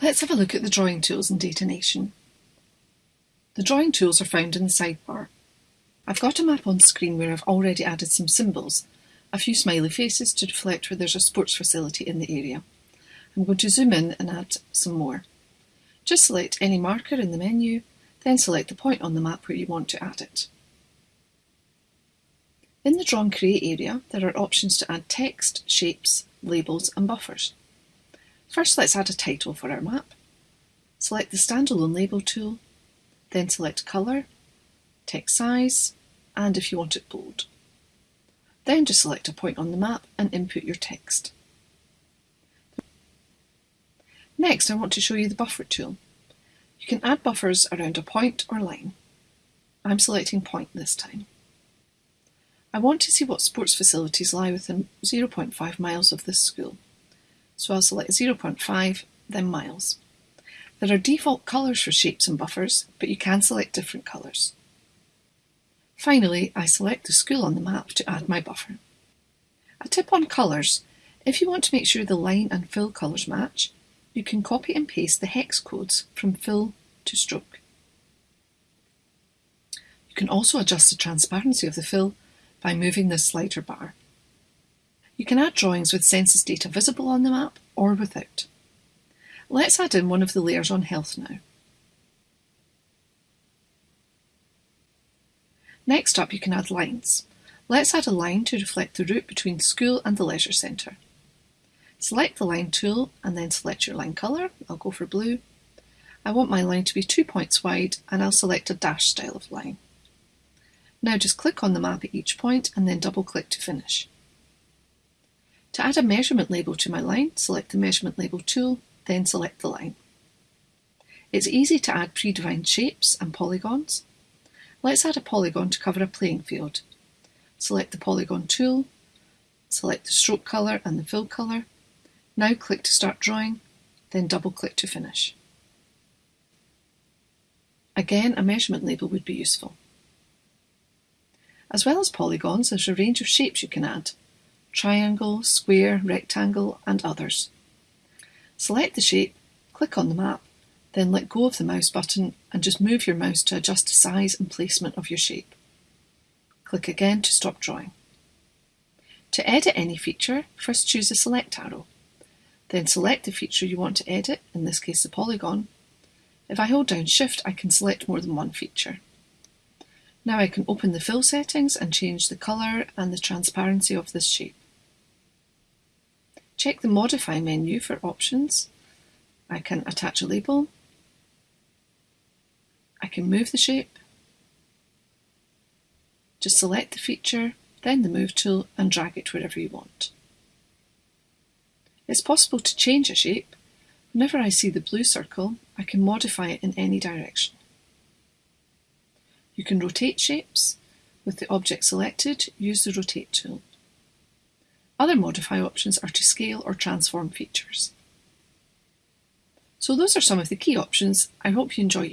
Let's have a look at the drawing tools in DataNation. The drawing tools are found in the sidebar. I've got a map on screen where I've already added some symbols, a few smiley faces to reflect where there's a sports facility in the area. I'm going to zoom in and add some more. Just select any marker in the menu, then select the point on the map where you want to add it. In the Draw and Create area, there are options to add text, shapes, labels and buffers. First let's add a title for our map. Select the standalone label tool, then select colour, text size, and if you want it bold. Then just select a point on the map and input your text. Next I want to show you the buffer tool. You can add buffers around a point or line. I'm selecting point this time. I want to see what sports facilities lie within 0.5 miles of this school. So I'll select 0.5, then miles. There are default colours for shapes and buffers, but you can select different colours. Finally, I select the school on the map to add my buffer. A tip on colours. If you want to make sure the line and fill colours match, you can copy and paste the hex codes from fill to stroke. You can also adjust the transparency of the fill by moving this slider bar. You can add drawings with census data visible on the map or without. Let's add in one of the layers on health now. Next up you can add lines. Let's add a line to reflect the route between school and the leisure centre. Select the line tool and then select your line colour. I'll go for blue. I want my line to be two points wide and I'll select a dash style of line. Now just click on the map at each point and then double click to finish. To add a measurement label to my line, select the measurement label tool, then select the line. It's easy to add predefined shapes and polygons. Let's add a polygon to cover a playing field. Select the polygon tool, select the stroke colour and the fill colour. Now click to start drawing, then double click to finish. Again, a measurement label would be useful. As well as polygons, there's a range of shapes you can add triangle, square, rectangle, and others. Select the shape, click on the map, then let go of the mouse button and just move your mouse to adjust the size and placement of your shape. Click again to stop drawing. To edit any feature, first choose the select arrow. Then select the feature you want to edit, in this case the polygon. If I hold down shift I can select more than one feature. Now I can open the fill settings and change the colour and the transparency of this shape. Check the Modify menu for options. I can attach a label. I can move the shape. Just select the feature, then the Move tool and drag it wherever you want. It's possible to change a shape. Whenever I see the blue circle, I can modify it in any direction. You can rotate shapes. With the object selected, use the Rotate tool. Other modify options are to scale or transform features. So those are some of the key options. I hope you enjoy